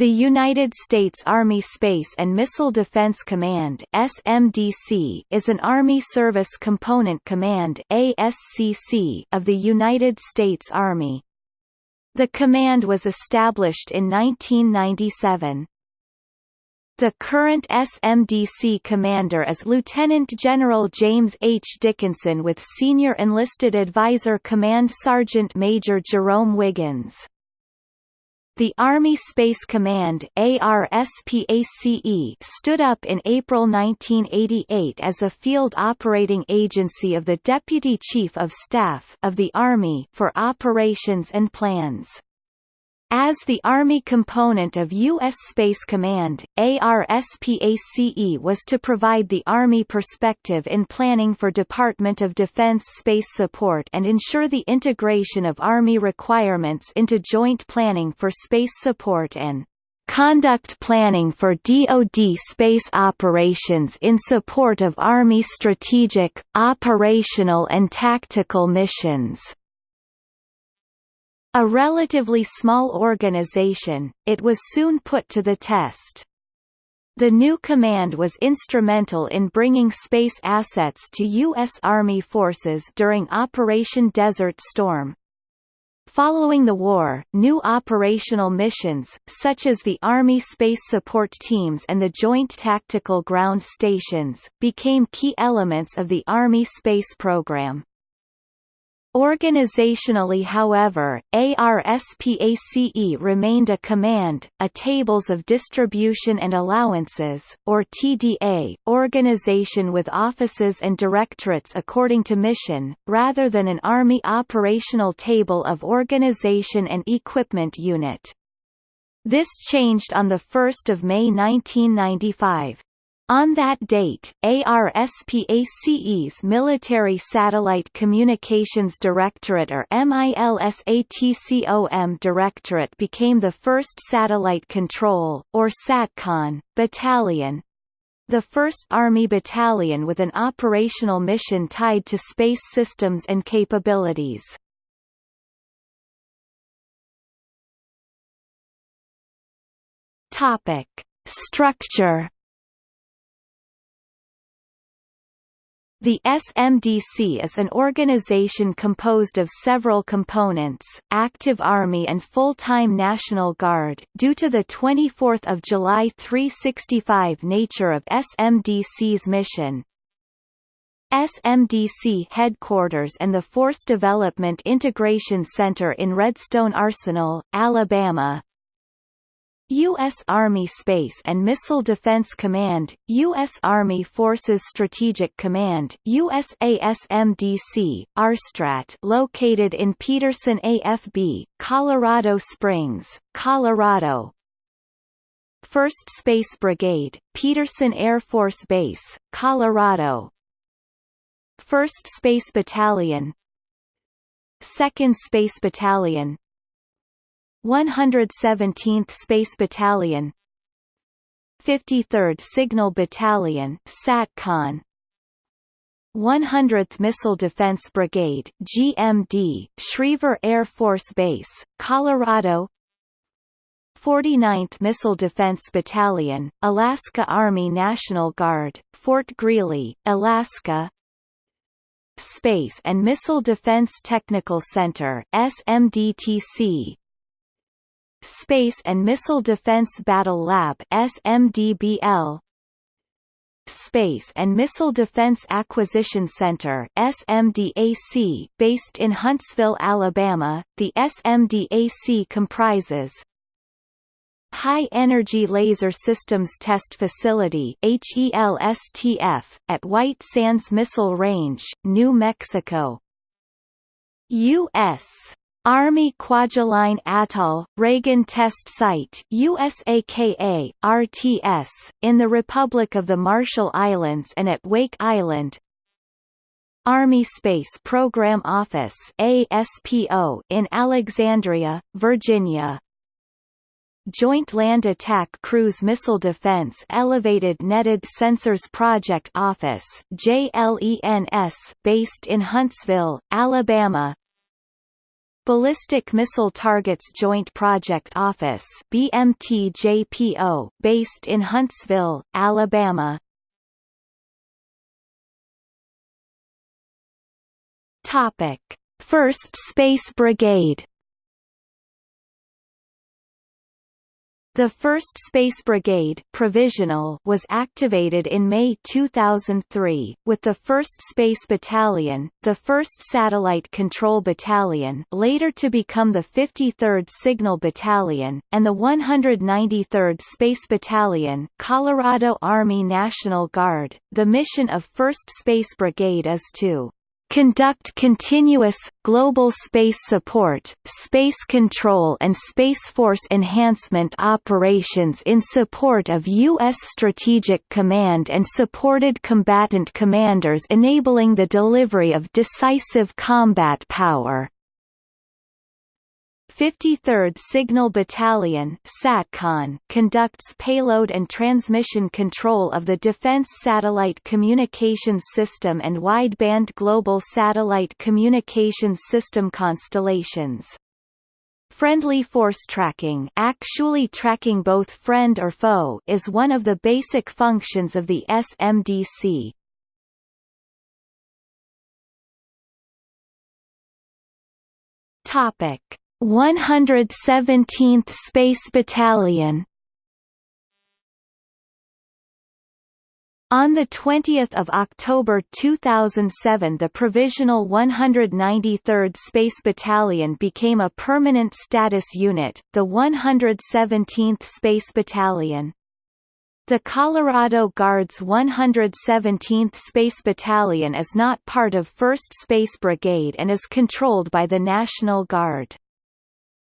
The United States Army Space and Missile Defense Command (SMDC) is an Army Service Component Command (ASCC) of the United States Army. The command was established in 1997. The current SMDC commander is Lieutenant General James H. Dickinson with Senior Enlisted Advisor Command Sergeant Major Jerome Wiggins. The Army Space Command stood up in April 1988 as a field operating agency of the Deputy Chief of Staff of the Army for operations and plans. As the Army component of U.S. Space Command, ARSPACE was to provide the Army perspective in planning for Department of Defense space support and ensure the integration of Army requirements into joint planning for space support and conduct planning for DoD space operations in support of Army strategic, operational and tactical missions. A relatively small organization, it was soon put to the test. The new command was instrumental in bringing space assets to U.S. Army forces during Operation Desert Storm. Following the war, new operational missions, such as the Army Space Support Teams and the Joint Tactical Ground Stations, became key elements of the Army space program. Organizationally however, ARSPACE remained a command, a Tables of Distribution and Allowances, or TDA, organization with offices and directorates according to mission, rather than an Army operational table of organization and equipment unit. This changed on 1 May 1995. On that date, ARSPACE's Military Satellite Communications Directorate or MILSATCOM Directorate became the first Satellite Control, or SATCON, battalion, the 1st Army Battalion with an operational mission tied to space systems and capabilities. Structure The SMDC is an organization composed of several components, active Army and full-time National Guard due to the 24th of July 365 nature of SMDC's mission. SMDC headquarters and the Force Development Integration Center in Redstone Arsenal, Alabama, U.S. Army Space and Missile Defense Command, U.S. Army Forces Strategic Command USASMDC, ARSTRAT located in Peterson AFB, Colorado Springs, Colorado 1st Space Brigade, Peterson Air Force Base, Colorado 1st Space Battalion 2nd Space Battalion, 117th Space Battalion 53rd Signal Battalion SATCON 100th Missile Defense Brigade GMD Schriever Air Force Base Colorado 49th Missile Defense Battalion Alaska Army National Guard Fort Greely Alaska Space and Missile Defense Technical Center SMDTC Space and Missile Defense Battle Lab SMDBL Space and Missile Defense Acquisition Center SMDAC based in Huntsville, Alabama. The SMDAC comprises High Energy Laser Systems Test Facility HELSTF at White Sands Missile Range, New Mexico. U.S. Army Kwajalein Atoll, Reagan Test Site USAKA, RTS, in the Republic of the Marshall Islands and at Wake Island. Army Space Program Office ASPO in Alexandria, Virginia. Joint Land Attack Cruise Missile Defense Elevated Netted Sensors Project Office JLENS based in Huntsville, Alabama Ballistic Missile Targets Joint Project Office BMTJPO, based in Huntsville, Alabama. Topic: First Space Brigade The 1st Space Brigade provisional was activated in May 2003, with the 1st Space Battalion, the 1st Satellite Control Battalion later to become the 53rd Signal Battalion, and the 193rd Space Battalion Colorado Army National Guard. The mission of 1st Space Brigade is to conduct continuous, global space support, space control and Space Force enhancement operations in support of U.S. Strategic Command and supported combatant commanders enabling the delivery of decisive combat power. 53rd Signal Battalion SATCON conducts payload and transmission control of the Defense Satellite Communications System and Wideband Global Satellite Communications System constellations. Friendly force tracking actually tracking both friend or foe is one of the basic functions of the SMDC. Topic 117th Space Battalion On 20 October 2007 the Provisional 193rd Space Battalion became a permanent status unit, the 117th Space Battalion. The Colorado Guard's 117th Space Battalion is not part of 1st Space Brigade and is controlled by the National Guard.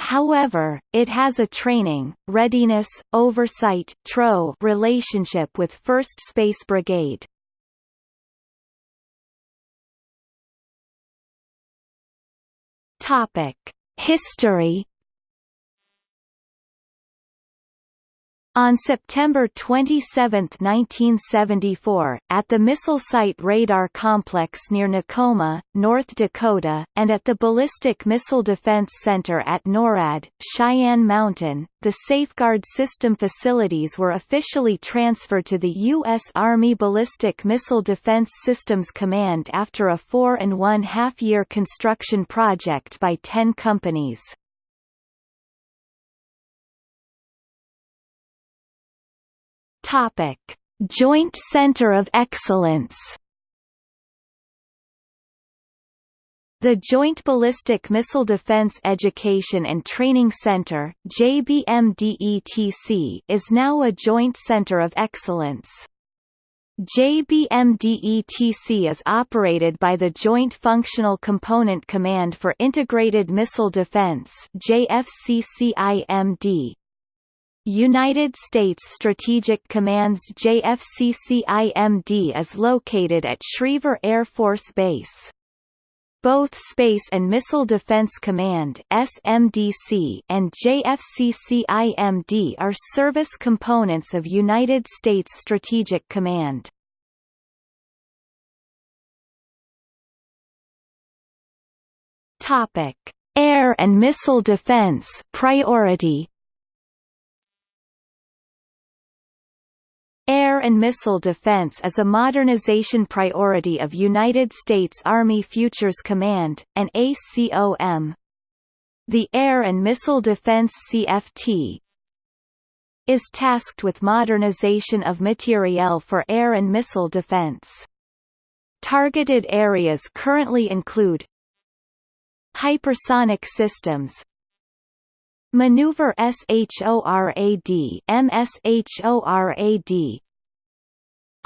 However, it has a training, readiness, oversight TRO relationship with 1st Space Brigade. History On September 27, 1974, at the Missile Site Radar Complex near Nekoma, North Dakota, and at the Ballistic Missile Defense Center at NORAD, Cheyenne Mountain, the Safeguard System facilities were officially transferred to the U.S. Army Ballistic Missile Defense Systems Command after a four and one-half year construction project by ten companies. Topic: Joint Center of Excellence. The Joint Ballistic Missile Defense Education and Training Center JBMDETC is now a Joint Center of Excellence. JBMDETC is operated by the Joint Functional Component Command for Integrated Missile Defense United States Strategic Command's JFCCIMD is located at Schriever Air Force Base. Both Space and Missile Defense Command SMDC and JFCCIMD are service components of United States Strategic Command. Topic: Air and Missile Defense priority Air and missile defense is a modernization priority of United States Army Futures Command, an ACOM. The Air and Missile Defense CFT is tasked with modernization of materiel for air and missile defense. Targeted areas currently include Hypersonic systems Maneuver SHORAD MSHORAD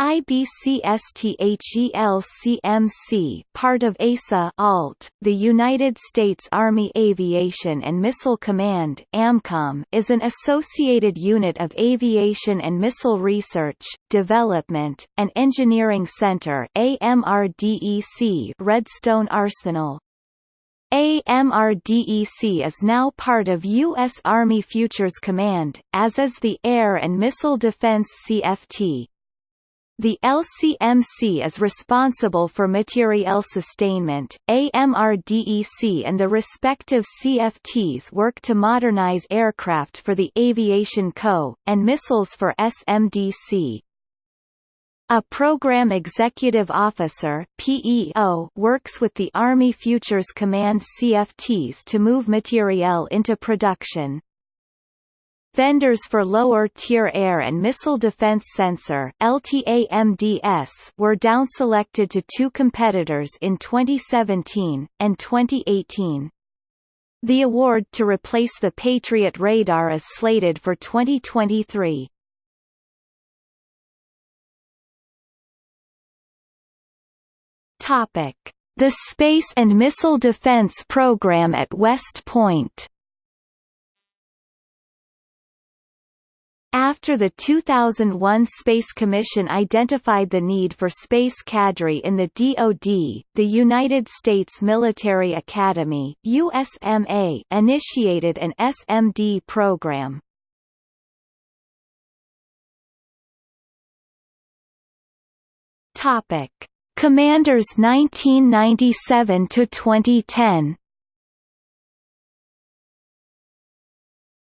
IBCSTHELCMC part of ASA ALT, the United States Army Aviation and Missile Command AMCOM is an associated unit of aviation and missile research, development, and engineering center AMRDEC Redstone Arsenal. AMRDEC is now part of U.S. Army Futures Command, as is the Air and Missile Defense CFT. The LCMC is responsible for materiel sustainment, AMRDEC and the respective CFTs work to modernize aircraft for the Aviation Co., and missiles for SMDC. A Program Executive Officer PEO works with the Army Futures Command CFTs to move materiel into production. Vendors for lower-tier air and missile defense sensor LTAMDS were downselected to two competitors in 2017, and 2018. The award to replace the Patriot radar is slated for 2023. Topic: The Space and Missile Defense Program at West Point. After the 2001 Space Commission identified the need for space cadre in the DoD, the United States Military Academy USMA initiated an SMD program. Topic: Commanders 1997 to 2010.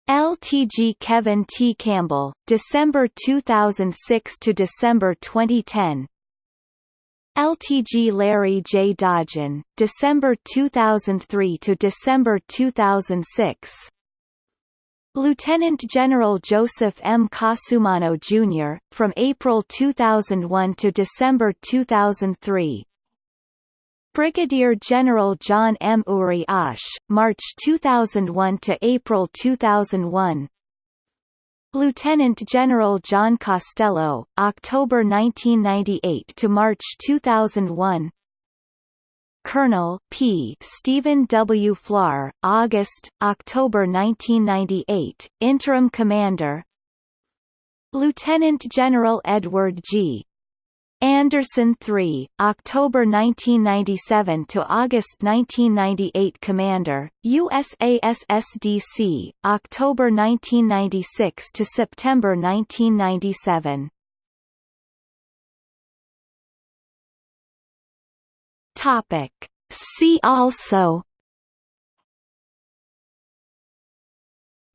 LTG Kevin T. Campbell, December 2006 to December 2010. LTG Larry J. Dodgen, December 2003 to December 2006. Lieutenant General Joseph M. Cosumano, Jr., from April 2001 to December 2003. Brigadier General John M. Urias, March 2001 to April 2001. Lieutenant General John Costello, October 1998 to March 2001. Colonel P. Steven W. Flohr, August, October 1998, Interim Commander Lieutenant General Edward G. Anderson III, October 1997 to August 1998 Commander, USASSDC, October 1996 to September 1997. Topic. See also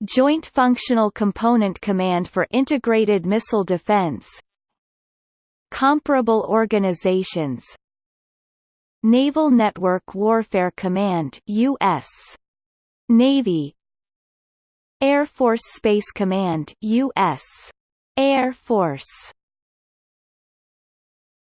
Joint Functional Component Command for Integrated Missile Defense Comparable organizations. Naval Network Warfare Command US Navy. Air Force Space Command US Air Force